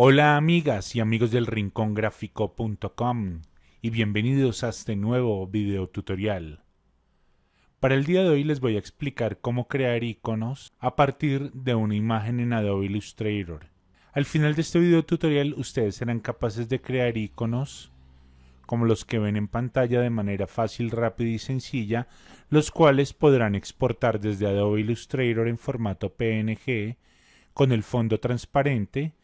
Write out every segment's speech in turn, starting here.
Hola amigas y amigos del rincongráfico.com y bienvenidos a este nuevo video tutorial. Para el día de hoy les voy a explicar cómo crear iconos a partir de una imagen en Adobe Illustrator. Al final de este video tutorial ustedes serán capaces de crear iconos como los que ven en pantalla de manera fácil, rápida y sencilla, los cuales podrán exportar desde Adobe Illustrator en formato PNG con el fondo transparente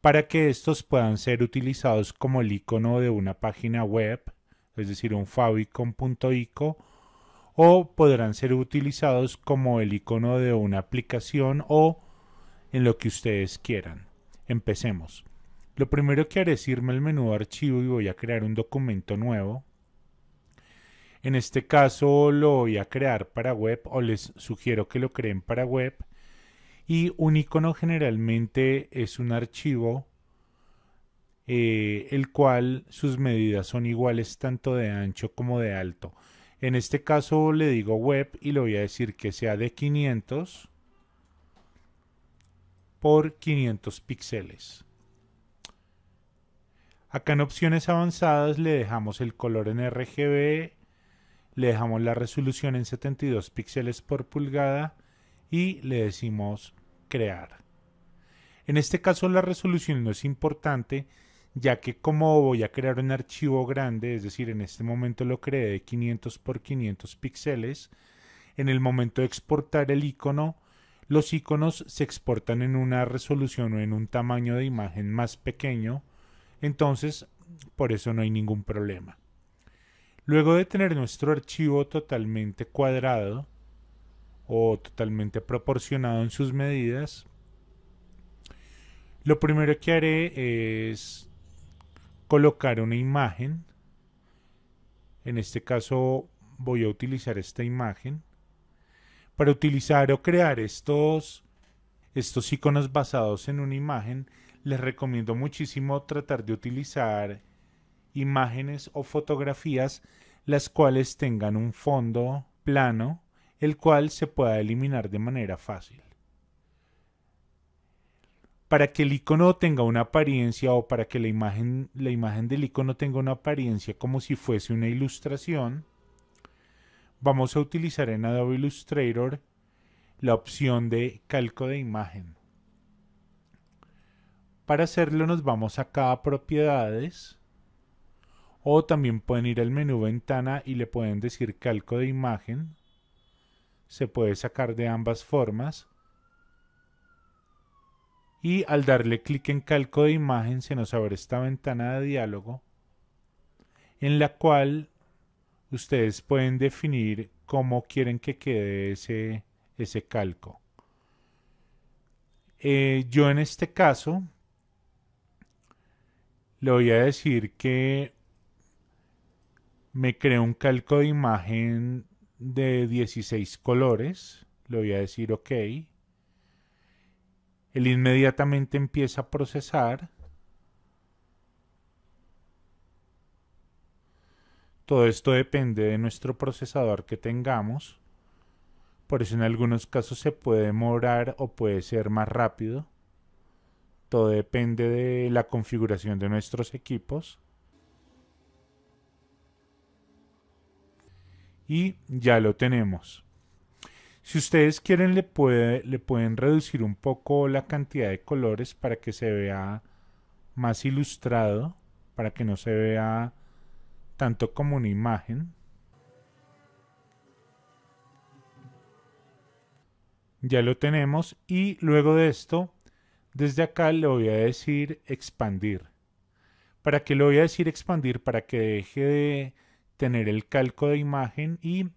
para que estos puedan ser utilizados como el icono de una página web, es decir, un favicon.ico, o podrán ser utilizados como el icono de una aplicación o en lo que ustedes quieran. Empecemos. Lo primero que haré es irme al menú archivo y voy a crear un documento nuevo. En este caso lo voy a crear para web o les sugiero que lo creen para web y un icono generalmente es un archivo eh, el cual sus medidas son iguales tanto de ancho como de alto. En este caso le digo web y le voy a decir que sea de 500 por 500 píxeles. Acá en opciones avanzadas le dejamos el color en RGB, le dejamos la resolución en 72 píxeles por pulgada y le decimos crear. En este caso la resolución no es importante ya que como voy a crear un archivo grande, es decir, en este momento lo creé de 500 por 500 píxeles, en el momento de exportar el icono, los iconos se exportan en una resolución o en un tamaño de imagen más pequeño, entonces por eso no hay ningún problema. Luego de tener nuestro archivo totalmente cuadrado, o totalmente proporcionado en sus medidas, lo primero que haré es colocar una imagen. En este caso voy a utilizar esta imagen. Para utilizar o crear estos, estos iconos basados en una imagen, les recomiendo muchísimo tratar de utilizar imágenes o fotografías las cuales tengan un fondo plano el cual se pueda eliminar de manera fácil. Para que el icono tenga una apariencia o para que la imagen, la imagen del icono tenga una apariencia como si fuese una ilustración, vamos a utilizar en Adobe Illustrator la opción de calco de imagen. Para hacerlo nos vamos acá a propiedades o también pueden ir al menú ventana y le pueden decir calco de imagen se puede sacar de ambas formas. Y al darle clic en calco de imagen se nos abre esta ventana de diálogo en la cual ustedes pueden definir cómo quieren que quede ese, ese calco. Eh, yo en este caso le voy a decir que me creo un calco de imagen de 16 colores. Le voy a decir OK. Él inmediatamente empieza a procesar. Todo esto depende de nuestro procesador que tengamos. Por eso en algunos casos se puede demorar o puede ser más rápido. Todo depende de la configuración de nuestros equipos. Y ya lo tenemos. Si ustedes quieren le, puede, le pueden reducir un poco la cantidad de colores para que se vea más ilustrado, para que no se vea tanto como una imagen. Ya lo tenemos y luego de esto, desde acá le voy a decir expandir. ¿Para qué le voy a decir expandir? Para que deje de tener el calco de imagen y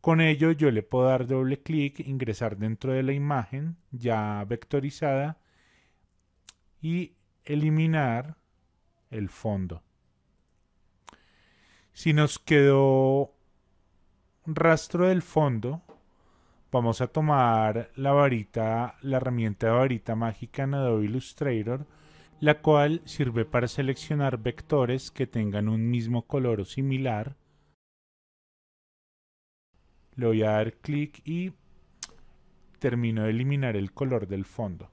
con ello yo le puedo dar doble clic, ingresar dentro de la imagen ya vectorizada y eliminar el fondo. Si nos quedó rastro del fondo, vamos a tomar la varita, la herramienta de varita mágica en Adobe Illustrator, la cual sirve para seleccionar vectores que tengan un mismo color o similar. Le voy a dar clic y termino de eliminar el color del fondo.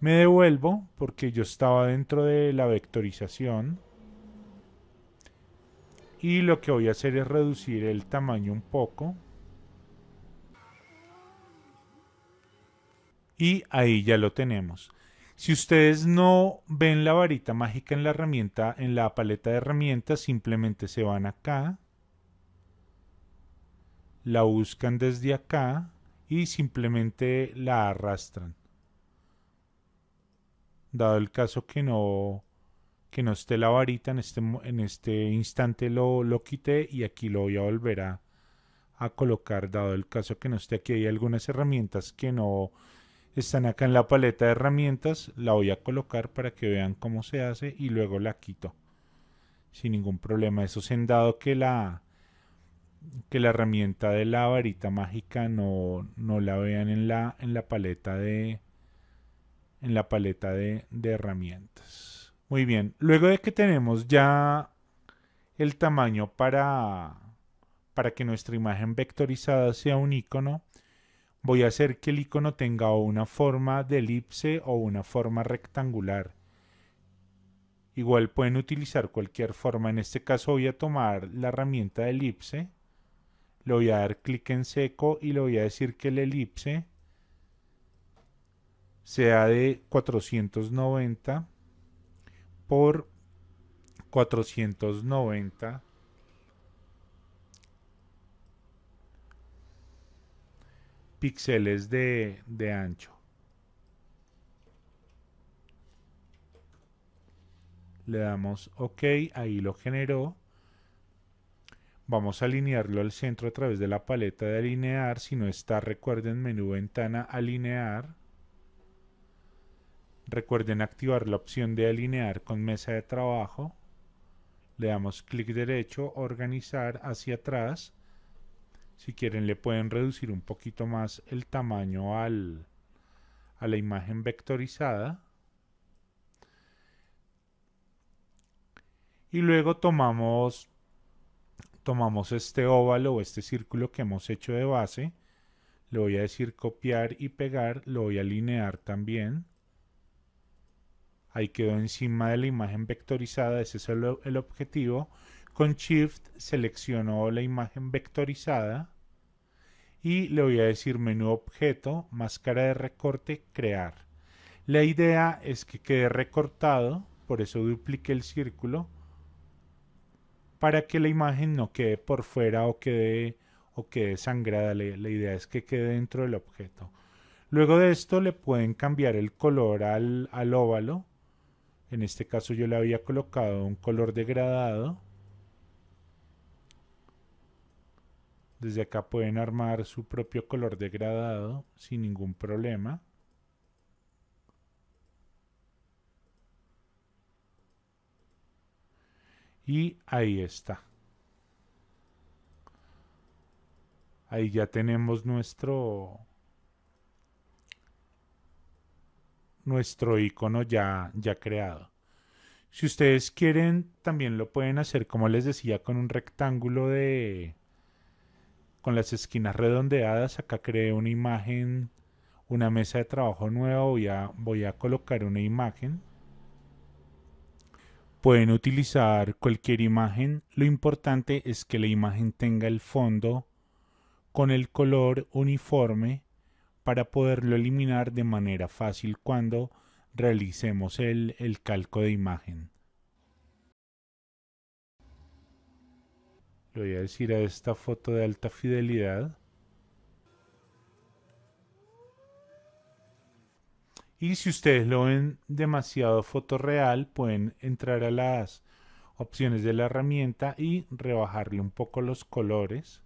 Me devuelvo porque yo estaba dentro de la vectorización. Y lo que voy a hacer es reducir el tamaño un poco. Y ahí ya lo tenemos. Si ustedes no ven la varita mágica en la herramienta, en la paleta de herramientas, simplemente se van acá, la buscan desde acá y simplemente la arrastran. Dado el caso que no, que no esté la varita, en este, en este instante lo, lo quité y aquí lo voy a volver a, a colocar. Dado el caso que no esté aquí, hay algunas herramientas que no están acá en la paleta de herramientas, la voy a colocar para que vean cómo se hace y luego la quito sin ningún problema. Eso en dado que la que la herramienta de la varita mágica no, no la vean en la, en la paleta de en la paleta de, de herramientas. Muy bien, luego de que tenemos ya el tamaño para, para que nuestra imagen vectorizada sea un icono, voy a hacer que el icono tenga una forma de elipse o una forma rectangular. Igual pueden utilizar cualquier forma. En este caso voy a tomar la herramienta de elipse. Le voy a dar clic en seco y le voy a decir que el elipse sea de 490 por 490 píxeles de, de ancho. Le damos OK, ahí lo generó. Vamos a alinearlo al centro a través de la paleta de alinear. Si no está, recuerden menú ventana alinear. Recuerden activar la opción de alinear con mesa de trabajo. Le damos clic derecho, organizar hacia atrás si quieren le pueden reducir un poquito más el tamaño al, a la imagen vectorizada. Y luego tomamos, tomamos este óvalo o este círculo que hemos hecho de base. Le voy a decir copiar y pegar. Lo voy a alinear también. Ahí quedó encima de la imagen vectorizada. Ese es el, el objetivo. Con Shift selecciono la imagen vectorizada y le voy a decir menú objeto, máscara de recorte, crear. La idea es que quede recortado, por eso duplique el círculo, para que la imagen no quede por fuera o quede, o quede sangrada. La, idea es que quede dentro del objeto. Luego de esto le pueden cambiar el color al, al óvalo. En este caso yo le había colocado un color degradado Desde acá pueden armar su propio color degradado sin ningún problema. Y ahí está. Ahí ya tenemos nuestro nuestro icono ya, ya creado. Si ustedes quieren, también lo pueden hacer, como les decía, con un rectángulo de, con las esquinas redondeadas. Acá creé una imagen, una mesa de trabajo nueva. Voy a, a colocar una imagen. Pueden utilizar cualquier imagen. Lo importante es que la imagen tenga el fondo con el color uniforme para poderlo eliminar de manera fácil cuando realicemos el calco de imagen. Le voy a decir a esta foto de alta fidelidad. Y si ustedes lo ven demasiado fotorreal, pueden entrar a las opciones de la herramienta y rebajarle un poco los colores.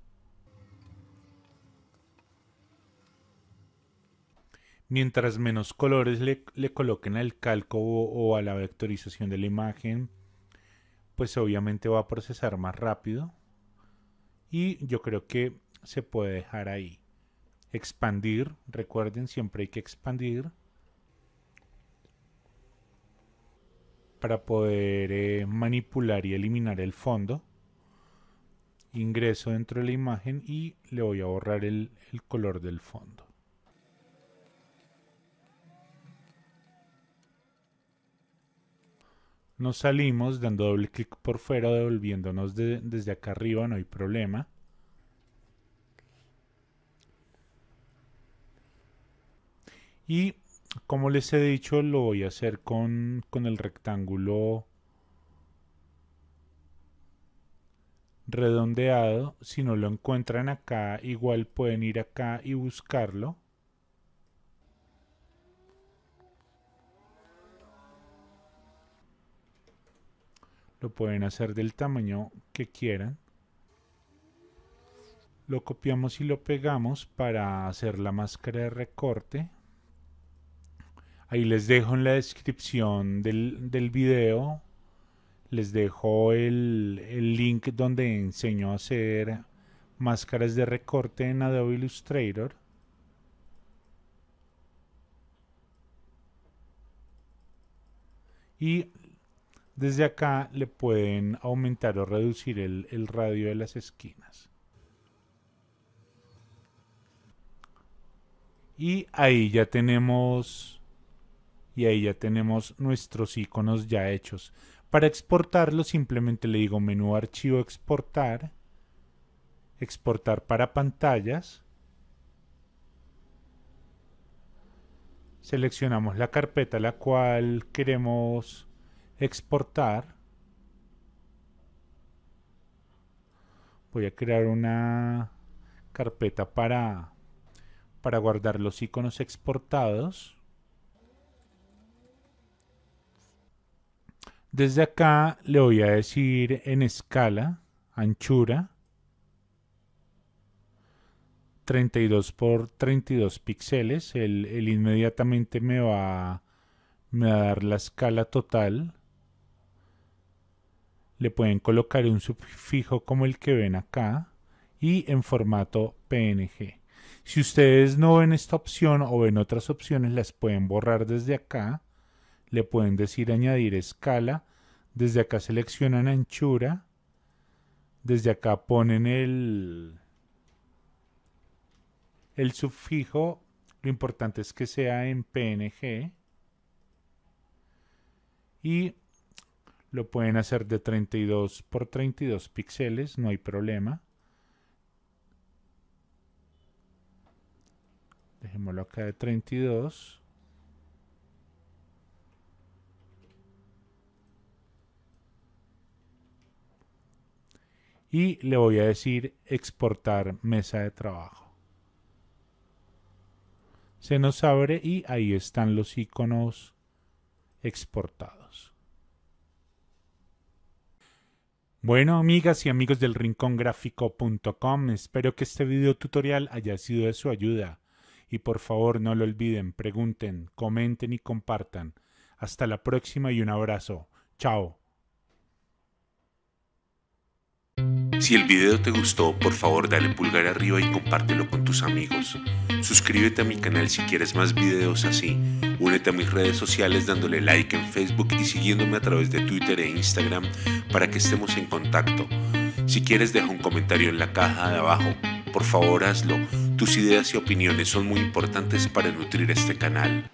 Mientras menos colores le, coloquen al calco o a la vectorización de la imagen, pues obviamente va a procesar más rápido y yo creo que se puede dejar ahí. Expandir, recuerden, siempre hay que expandir para poder eh, manipular y eliminar el fondo. Ingreso dentro de la imagen y le voy a borrar el color del fondo. Nos salimos dando doble clic por fuera devolviéndonos desde acá arriba, no hay problema. Y como les he dicho, lo voy a hacer con, con el rectángulo redondeado. Si no lo encuentran acá, igual pueden ir acá y buscarlo. Lo pueden hacer del tamaño que quieran. Lo copiamos y lo pegamos para hacer la máscara de recorte. Ahí les dejo en la descripción del, del video, les dejo el, el link donde enseño a hacer máscaras de recorte en Adobe Illustrator. Y desde acá le pueden aumentar o reducir el, radio de las esquinas. Y ahí ya tenemos y ahí ya tenemos nuestros iconos ya hechos. Para exportarlo simplemente le digo menú archivo exportar, exportar para pantallas. Seleccionamos la carpeta la cual queremos exportar. Voy a crear una carpeta para, para guardar los iconos exportados. Desde acá le voy a decir en escala, anchura, 32 por 32 píxeles. Él, inmediatamente me va, me va a dar la escala total le pueden colocar un sufijo como el que ven acá y en formato PNG. Si ustedes no ven esta opción o ven otras opciones, las pueden borrar desde acá. Le pueden decir añadir escala. Desde acá seleccionan anchura. Desde acá ponen el, el sufijo. Lo importante es que sea en PNG. Y lo pueden hacer de 32 por 32 píxeles, no hay problema. Dejémoslo acá de 32. Y le voy a decir exportar mesa de trabajo. Se nos abre y ahí están los iconos exportados. Bueno, amigas y amigos del rincongráfico.com, espero que este video tutorial haya sido de su ayuda. Y por favor no lo olviden, pregunten, comenten y compartan. Hasta la próxima y un abrazo. Chao. Si el video te gustó, por favor dale pulgar arriba y compártelo con tus amigos. Suscríbete a mi canal si quieres más videos así. Únete a mis redes sociales dándole like en Facebook y siguiéndome a través de Twitter e Instagram para que estemos en contacto. Si quieres deja un comentario en la caja de abajo. Por favor hazlo. Tus ideas y opiniones son muy importantes para nutrir este canal.